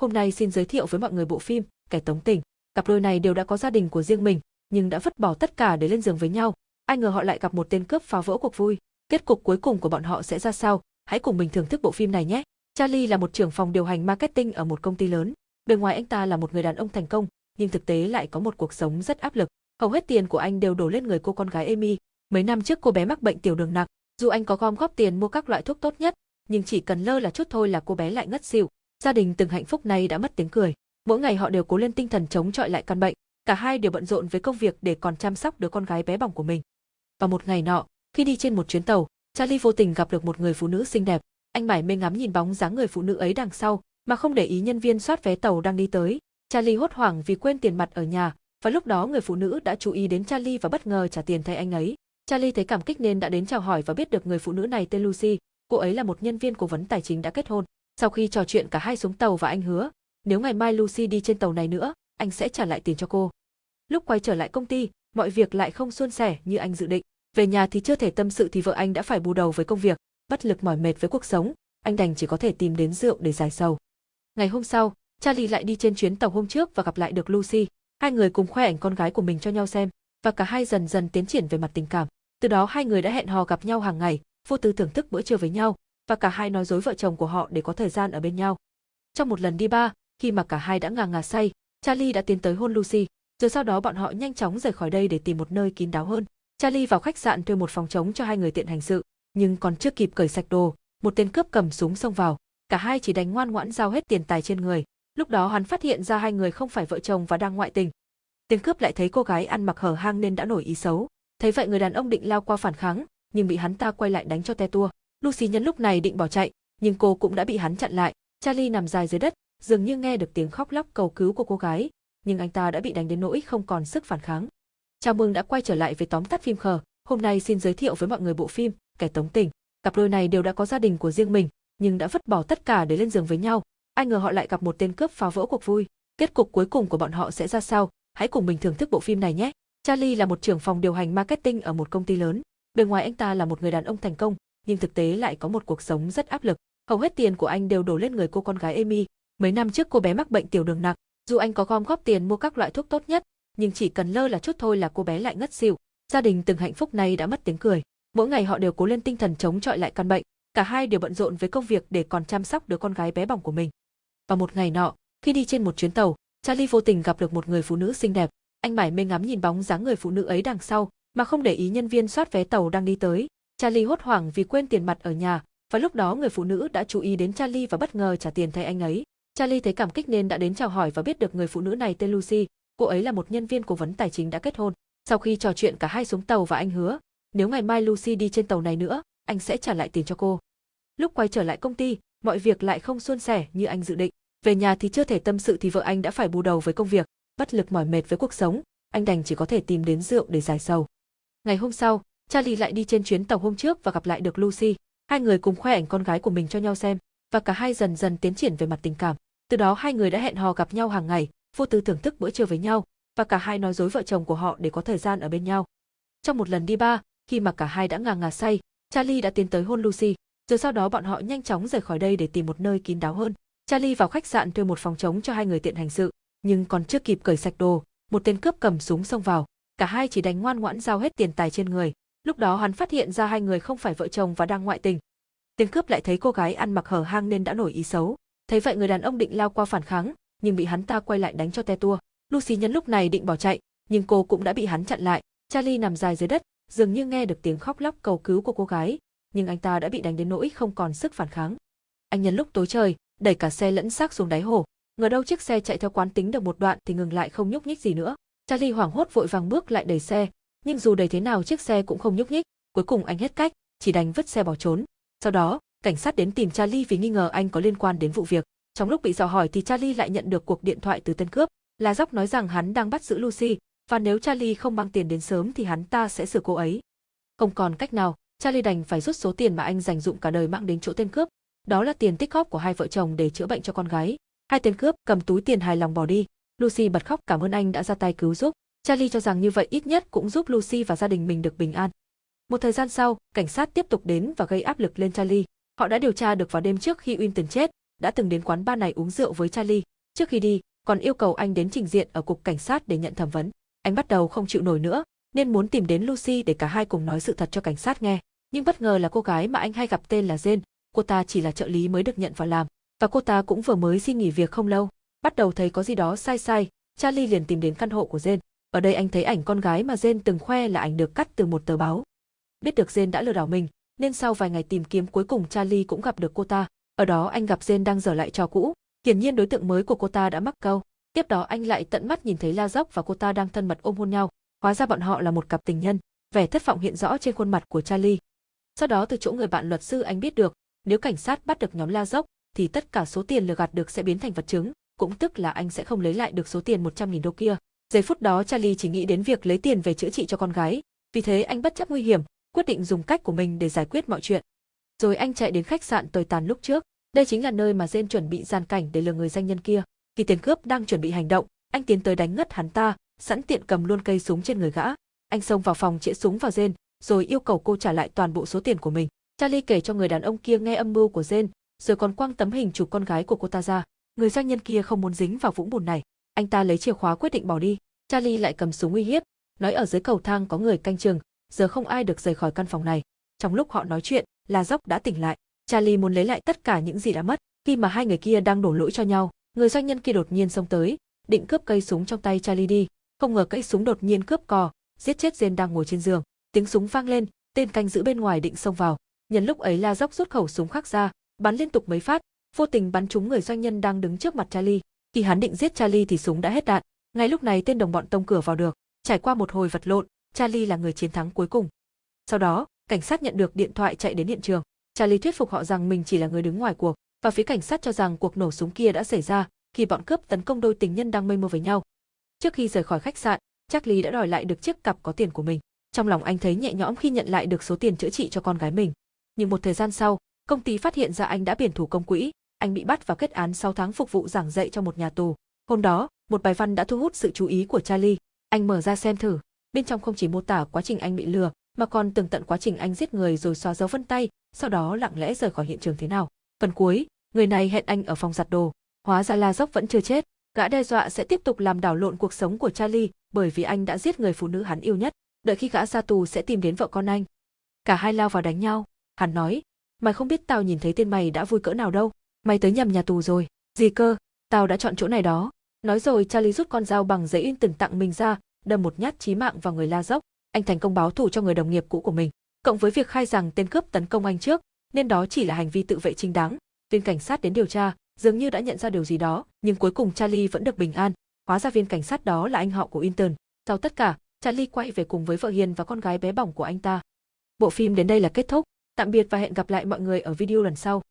Hôm nay xin giới thiệu với mọi người bộ phim Kẻ tống tình. Cặp đôi này đều đã có gia đình của riêng mình, nhưng đã vứt bỏ tất cả để lên giường với nhau. Ai ngờ họ lại gặp một tên cướp phá vỡ cuộc vui. Kết cục cuối cùng của bọn họ sẽ ra sao? Hãy cùng mình thưởng thức bộ phim này nhé. Charlie là một trưởng phòng điều hành marketing ở một công ty lớn. Bề ngoài anh ta là một người đàn ông thành công, nhưng thực tế lại có một cuộc sống rất áp lực. Hầu hết tiền của anh đều đổ lên người cô con gái Amy. Mấy năm trước cô bé mắc bệnh tiểu đường nặng, dù anh có gom góp tiền mua các loại thuốc tốt nhất, nhưng chỉ cần lơ là chút thôi là cô bé lại ngất xỉu. Gia đình từng hạnh phúc này đã mất tiếng cười. Mỗi ngày họ đều cố lên tinh thần chống chọi lại căn bệnh. Cả hai đều bận rộn với công việc để còn chăm sóc đứa con gái bé bỏng của mình. Và một ngày nọ, khi đi trên một chuyến tàu, Charlie vô tình gặp được một người phụ nữ xinh đẹp. Anh mải mê ngắm nhìn bóng dáng người phụ nữ ấy đằng sau, mà không để ý nhân viên soát vé tàu đang đi tới. Charlie hốt hoảng vì quên tiền mặt ở nhà, và lúc đó người phụ nữ đã chú ý đến Charlie và bất ngờ trả tiền thay anh ấy. Charlie thấy cảm kích nên đã đến chào hỏi và biết được người phụ nữ này tên Lucy, cô ấy là một nhân viên cố vấn tài chính đã kết hôn. Sau khi trò chuyện cả hai xuống tàu và anh hứa, nếu ngày mai Lucy đi trên tàu này nữa, anh sẽ trả lại tiền cho cô. Lúc quay trở lại công ty, mọi việc lại không suôn sẻ như anh dự định. Về nhà thì chưa thể tâm sự thì vợ anh đã phải bù đầu với công việc, bất lực mỏi mệt với cuộc sống, anh đành chỉ có thể tìm đến rượu để giải sầu. Ngày hôm sau, Charlie lại đi trên chuyến tàu hôm trước và gặp lại được Lucy. Hai người cùng khoe ảnh con gái của mình cho nhau xem, và cả hai dần dần tiến triển về mặt tình cảm. Từ đó hai người đã hẹn hò gặp nhau hàng ngày, vô tư thưởng thức bữa trưa với nhau, và cả hai nói dối vợ chồng của họ để có thời gian ở bên nhau. Trong một lần đi ba, khi mà cả hai đã ngà ngà say, Charlie đã tiến tới hôn Lucy, rồi sau đó bọn họ nhanh chóng rời khỏi đây để tìm một nơi kín đáo hơn. Charlie vào khách sạn thuê một phòng trống cho hai người tiện hành sự, nhưng còn chưa kịp cởi sạch đồ, một tên cướp cầm súng xông vào, cả hai chỉ đánh ngoan ngoãn giao hết tiền tài trên người. Lúc đó hắn phát hiện ra hai người không phải vợ chồng và đang ngoại tình. Tên cướp lại thấy cô gái ăn mặc hở hang nên đã nổi ý xấu. Thấy vậy người đàn ông định lao qua phản kháng, nhưng bị hắn ta quay lại đánh cho te tua. Lucy nhân lúc này định bỏ chạy, nhưng cô cũng đã bị hắn chặn lại. Charlie nằm dài dưới đất, dường như nghe được tiếng khóc lóc cầu cứu của cô gái, nhưng anh ta đã bị đánh đến nỗi không còn sức phản kháng. Chào mừng đã quay trở lại với tóm tắt phim khờ. Hôm nay xin giới thiệu với mọi người bộ phim Kẻ tống tình. Cặp đôi này đều đã có gia đình của riêng mình, nhưng đã vứt bỏ tất cả để lên giường với nhau. Ai ngờ họ lại gặp một tên cướp phá vỡ cuộc vui. Kết cục cuối cùng của bọn họ sẽ ra sao? Hãy cùng mình thưởng thức bộ phim này nhé. Charlie là một trưởng phòng điều hành marketing ở một công ty lớn. Bề ngoài anh ta là một người đàn ông thành công, nhưng thực tế lại có một cuộc sống rất áp lực. Hầu hết tiền của anh đều đổ lên người cô con gái Amy. Mấy năm trước cô bé mắc bệnh tiểu đường nặng, dù anh có gom góp tiền mua các loại thuốc tốt nhất, nhưng chỉ cần lơ là chút thôi là cô bé lại ngất xỉu. Gia đình từng hạnh phúc này đã mất tiếng cười. Mỗi ngày họ đều cố lên tinh thần chống chọi lại căn bệnh. Cả hai đều bận rộn với công việc để còn chăm sóc đứa con gái bé bỏng của mình. và một ngày nọ, khi đi trên một chuyến tàu, Charlie vô tình gặp được một người phụ nữ xinh đẹp. Anh mải mê ngắm nhìn bóng dáng người phụ nữ ấy đằng sau, mà không để ý nhân viên soát vé tàu đang đi tới. Charlie hốt hoảng vì quên tiền mặt ở nhà, và lúc đó người phụ nữ đã chú ý đến Charlie và bất ngờ trả tiền thay anh ấy. Charlie thấy cảm kích nên đã đến chào hỏi và biết được người phụ nữ này tên Lucy, cô ấy là một nhân viên cố vấn tài chính đã kết hôn. Sau khi trò chuyện cả hai xuống tàu và anh hứa, nếu ngày mai Lucy đi trên tàu này nữa, anh sẽ trả lại tiền cho cô. Lúc quay trở lại công ty, mọi việc lại không suôn sẻ như anh dự định. Về nhà thì chưa thể tâm sự thì vợ anh đã phải bù đầu với công việc, bất lực mỏi mệt với cuộc sống, anh đành chỉ có thể tìm đến rượu để giải sầu. Ngày hôm sau, Charlie lại đi trên chuyến tàu hôm trước và gặp lại được Lucy. Hai người cùng khoe ảnh con gái của mình cho nhau xem, và cả hai dần dần tiến triển về mặt tình cảm. Từ đó hai người đã hẹn hò gặp nhau hàng ngày, vô tư thưởng thức bữa trưa với nhau, và cả hai nói dối vợ chồng của họ để có thời gian ở bên nhau. Trong một lần đi ba, khi mà cả hai đã ngà ngà say, Charlie đã tiến tới hôn Lucy, rồi sau đó bọn họ nhanh chóng rời khỏi đây để tìm một nơi kín đáo hơn. Charlie vào khách sạn thuê một phòng trống cho hai người tiện hành sự, nhưng còn chưa kịp cởi sạch đồ, một tên cướp cầm súng xông vào, cả hai chỉ đánh ngoan ngoãn giao hết tiền tài trên người. Lúc đó hắn phát hiện ra hai người không phải vợ chồng và đang ngoại tình. Tên cướp lại thấy cô gái ăn mặc hở hang nên đã nổi ý xấu. Thấy vậy người đàn ông định lao qua phản kháng, nhưng bị hắn ta quay lại đánh cho te tua. Lucy nhân lúc này định bỏ chạy, nhưng cô cũng đã bị hắn chặn lại. Charlie nằm dài dưới đất, dường như nghe được tiếng khóc lóc cầu cứu của cô gái, nhưng anh ta đã bị đánh đến nỗi không còn sức phản kháng. Anh nhân lúc tối trời, đẩy cả xe lẫn xác xuống đáy hồ. Ngờ đâu chiếc xe chạy theo quán tính được một đoạn thì ngừng lại không nhúc nhích gì nữa. Charlie hoảng hốt vội vàng bước lại đẩy xe, nhưng dù đầy thế nào chiếc xe cũng không nhúc nhích, cuối cùng anh hết cách, chỉ đành vứt xe bỏ trốn. Sau đó, cảnh sát đến tìm Charlie vì nghi ngờ anh có liên quan đến vụ việc. Trong lúc bị dò hỏi thì Charlie lại nhận được cuộc điện thoại từ tên cướp, là dốc nói rằng hắn đang bắt giữ Lucy, và nếu Charlie không mang tiền đến sớm thì hắn ta sẽ xử cô ấy. Không còn cách nào, Charlie đành phải rút số tiền mà anh dành dụng cả đời mang đến chỗ tên cướp, đó là tiền tích góp của hai vợ chồng để chữa bệnh cho con gái. Hai tên cướp cầm túi tiền hài lòng bỏ đi, Lucy bật khóc cảm ơn anh đã ra tay cứu giúp. Charlie cho rằng như vậy ít nhất cũng giúp Lucy và gia đình mình được bình an. Một thời gian sau, cảnh sát tiếp tục đến và gây áp lực lên Charlie. Họ đã điều tra được vào đêm trước khi Winton chết, đã từng đến quán bar này uống rượu với Charlie. Trước khi đi, còn yêu cầu anh đến trình diện ở cục cảnh sát để nhận thẩm vấn. Anh bắt đầu không chịu nổi nữa, nên muốn tìm đến Lucy để cả hai cùng nói sự thật cho cảnh sát nghe. Nhưng bất ngờ là cô gái mà anh hay gặp tên là Jane, cô ta chỉ là trợ lý mới được nhận vào làm, và cô ta cũng vừa mới xin nghỉ việc không lâu. Bắt đầu thấy có gì đó sai sai, Charlie liền tìm đến căn hộ của Jane. Ở đây anh thấy ảnh con gái mà Jane từng khoe là ảnh được cắt từ một tờ báo. Biết được Jane đã lừa đảo mình, nên sau vài ngày tìm kiếm cuối cùng Charlie cũng gặp được cô ta. Ở đó anh gặp Jane đang dở lại trò cũ, hiển nhiên đối tượng mới của cô ta đã mắc câu. Tiếp đó anh lại tận mắt nhìn thấy La Dốc và cô ta đang thân mật ôm hôn nhau, hóa ra bọn họ là một cặp tình nhân. Vẻ thất vọng hiện rõ trên khuôn mặt của Charlie. Sau đó từ chỗ người bạn luật sư anh biết được, nếu cảnh sát bắt được nhóm La Dốc, thì tất cả số tiền lừa gạt được sẽ biến thành vật chứng, cũng tức là anh sẽ không lấy lại được số tiền 100.000 đô kia. Giây phút đó Charlie chỉ nghĩ đến việc lấy tiền về chữa trị cho con gái, vì thế anh bất chấp nguy hiểm, quyết định dùng cách của mình để giải quyết mọi chuyện. Rồi anh chạy đến khách sạn tồi tàn lúc trước, đây chính là nơi mà Jane chuẩn bị gian cảnh để lừa người danh nhân kia. Khi tiền cướp đang chuẩn bị hành động, anh tiến tới đánh ngất hắn ta, sẵn tiện cầm luôn cây súng trên người gã. Anh xông vào phòng chĩa súng vào Jane, rồi yêu cầu cô trả lại toàn bộ số tiền của mình. Charlie kể cho người đàn ông kia nghe âm mưu của Jane, rồi còn quăng tấm hình chụp con gái của cô ta ra. Người doanh nhân kia không muốn dính vào vũng bùn này, anh ta lấy chìa khóa quyết định bỏ đi. Charlie lại cầm súng uy hiếp, nói ở dưới cầu thang có người canh chừng, giờ không ai được rời khỏi căn phòng này. Trong lúc họ nói chuyện, La Dốc đã tỉnh lại. Charlie muốn lấy lại tất cả những gì đã mất. Khi mà hai người kia đang đổ lỗi cho nhau, người doanh nhân kia đột nhiên xông tới, định cướp cây súng trong tay Charlie đi. Không ngờ cây súng đột nhiên cướp cò, giết chết Jen đang ngồi trên giường. Tiếng súng vang lên, tên canh giữ bên ngoài định xông vào. Nhân lúc ấy La Dốc rút khẩu súng khác ra, bắn liên tục mấy phát, vô tình bắn trúng người doanh nhân đang đứng trước mặt Charlie. Khi hắn định giết Charlie thì súng đã hết đạn. Ngay lúc này tên đồng bọn tông cửa vào được. Trải qua một hồi vật lộn, Charlie là người chiến thắng cuối cùng. Sau đó, cảnh sát nhận được điện thoại chạy đến hiện trường. Charlie thuyết phục họ rằng mình chỉ là người đứng ngoài cuộc, và phía cảnh sát cho rằng cuộc nổ súng kia đã xảy ra khi bọn cướp tấn công đôi tình nhân đang mây mưa với nhau. Trước khi rời khỏi khách sạn, Charlie đã đòi lại được chiếc cặp có tiền của mình. Trong lòng anh thấy nhẹ nhõm khi nhận lại được số tiền chữa trị cho con gái mình. Nhưng một thời gian sau, công ty phát hiện ra anh đã biển thủ công quỹ, anh bị bắt và kết án 6 tháng phục vụ giảng dạy cho một nhà tù. Hôm đó, một bài văn đã thu hút sự chú ý của Charlie. Anh mở ra xem thử, bên trong không chỉ mô tả quá trình anh bị lừa, mà còn tường tận quá trình anh giết người rồi xóa dấu vân tay, sau đó lặng lẽ rời khỏi hiện trường thế nào. Phần cuối, người này hẹn anh ở phòng giặt đồ, hóa ra La Dốc vẫn chưa chết, gã đe dọa sẽ tiếp tục làm đảo lộn cuộc sống của Charlie bởi vì anh đã giết người phụ nữ hắn yêu nhất, đợi khi gã ra tù sẽ tìm đến vợ con anh. Cả hai lao vào đánh nhau, hắn nói, mày không biết tao nhìn thấy tên mày đã vui cỡ nào đâu, mày tới nhầm nhà tù rồi, gì cơ, tao đã chọn chỗ này đó. Nói rồi Charlie rút con dao bằng giấy in từng tặng mình ra, đâm một nhát chí mạng vào người La Dốc, anh thành công báo thù cho người đồng nghiệp cũ của mình. Cộng với việc khai rằng tên cướp tấn công anh trước, nên đó chỉ là hành vi tự vệ chính đáng. Viên cảnh sát đến điều tra, dường như đã nhận ra điều gì đó, nhưng cuối cùng Charlie vẫn được bình an. Hóa ra viên cảnh sát đó là anh họ của Inton. Sau tất cả, Charlie quay về cùng với vợ Hiền và con gái bé bỏng của anh ta. Bộ phim đến đây là kết thúc. Tạm biệt và hẹn gặp lại mọi người ở video lần sau.